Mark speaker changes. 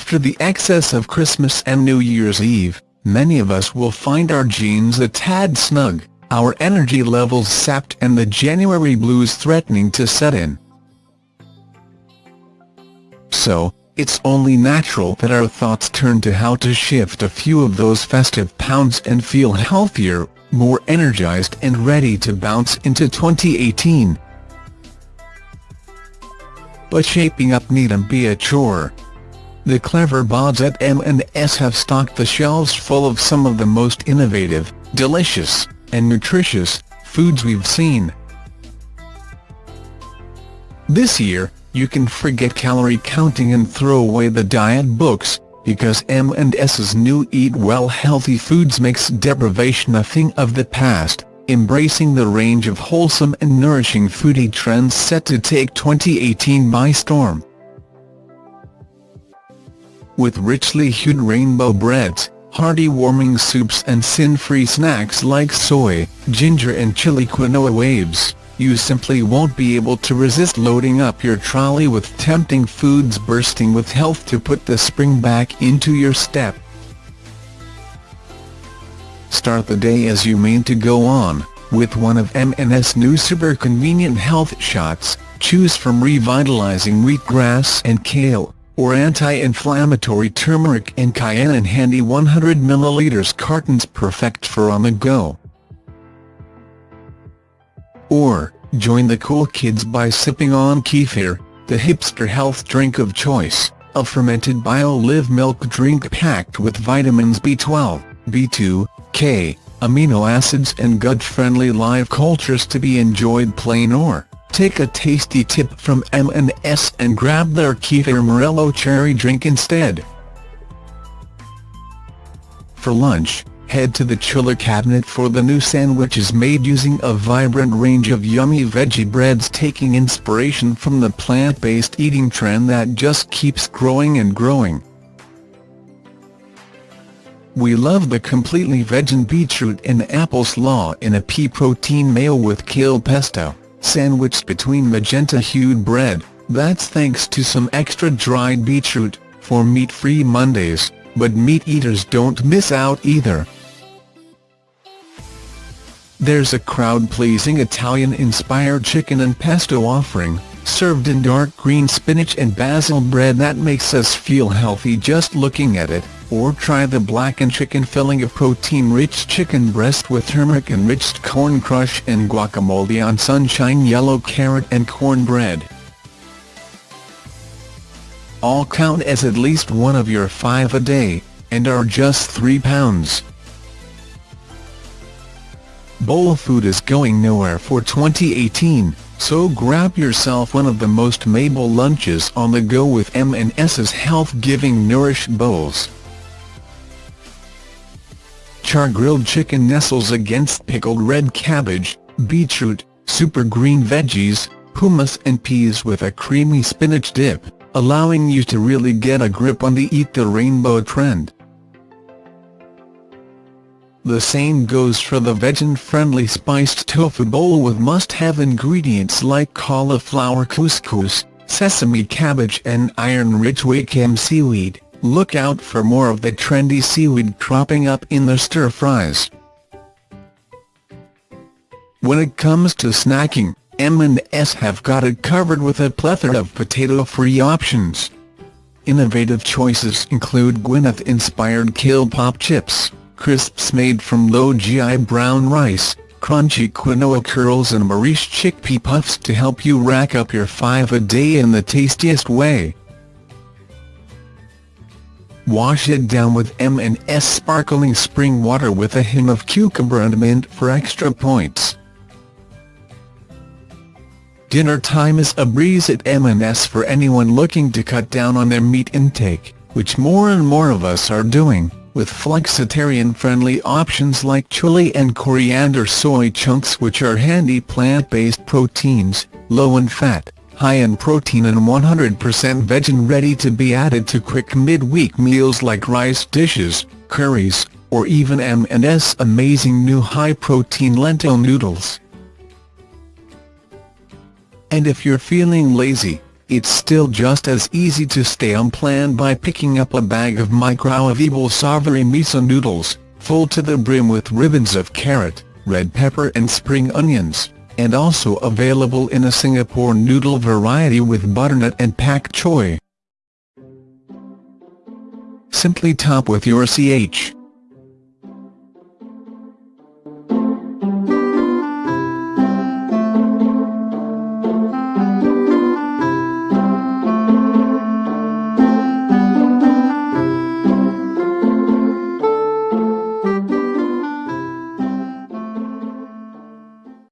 Speaker 1: After the excess of Christmas and New Year's Eve, many of us will find our jeans a tad snug, our energy levels sapped and the January blues threatening to set in. So, it's only natural that our thoughts turn to how to shift a few of those festive pounds and feel healthier, more energized and ready to bounce into 2018. But shaping up needn't be a chore. The clever bods at M&S have stocked the shelves full of some of the most innovative, delicious, and nutritious foods we've seen. This year, you can forget calorie counting and throw away the diet books, because M&S's new Eat Well Healthy Foods makes deprivation a thing of the past, embracing the range of wholesome and nourishing foodie trends set to take 2018 by storm. With richly hued rainbow breads, hearty warming soups and sin-free snacks like soy, ginger and chili quinoa waves. You simply won't be able to resist loading up your trolley with tempting foods bursting with health to put the spring back into your step. Start the day as you mean to go on, with one of M&S new super convenient health shots, choose from revitalizing wheatgrass and kale, or anti-inflammatory turmeric and cayenne in handy 100 ml cartons perfect for on the go. Or, join the cool kids by sipping on kefir, the hipster health drink of choice, a fermented bio-live milk drink packed with vitamins B12, B2, K, amino acids and gut-friendly live cultures to be enjoyed plain or, take a tasty tip from M&S and grab their kefir Morello cherry drink instead. For lunch, head to the chiller cabinet for the new sandwiches made using a vibrant range of yummy veggie breads taking inspiration from the plant-based eating trend that just keeps growing and growing. We love the completely vegan beetroot and apple slaw in a pea protein mayo with kale pesto, sandwiched between magenta-hued bread, that's thanks to some extra dried beetroot, for meat-free Mondays, but meat eaters don't miss out either. There's a crowd-pleasing Italian-inspired chicken and pesto offering, served in dark green spinach and basil bread that makes us feel healthy just looking at it, or try the blackened chicken filling of protein-rich chicken breast with turmeric-enriched corn crush and guacamole on sunshine yellow carrot and cornbread. All count as at least one of your five a day, and are just £3. Bowl food is going nowhere for 2018, so grab yourself one of the most Mabel lunches on the go with M&S's health-giving Nourish Bowls. Char-grilled chicken nestles against pickled red cabbage, beetroot, super green veggies, hummus and peas with a creamy spinach dip, allowing you to really get a grip on the Eat the Rainbow trend. The same goes for the vegan-friendly spiced tofu bowl with must-have ingredients like cauliflower couscous, sesame cabbage and iron-rich wakame seaweed. Look out for more of the trendy seaweed cropping up in the stir-fries. When it comes to snacking, M&S have got it covered with a plethora of potato-free options. Innovative choices include Gwyneth-inspired kale pop chips crisps made from low-GI brown rice, crunchy quinoa curls and Maurice chickpea puffs to help you rack up your five a day in the tastiest way. Wash it down with M&S sparkling spring water with a hint of cucumber and mint for extra points. Dinner time is a breeze at M&S for anyone looking to cut down on their meat intake, which more and more of us are doing with flexitarian-friendly options like chili and coriander soy chunks which are handy plant-based proteins, low in fat, high in protein and 100% veg and ready to be added to quick mid-week meals like rice dishes, curries, or even M&S amazing new high-protein lentil noodles. And if you're feeling lazy, it's still just as easy to stay on plan by picking up a bag of micro-available savory miso noodles, full to the brim with ribbons of carrot, red pepper and spring onions, and also available in a Singapore noodle variety with butternut and pak choy. Simply top with your CH.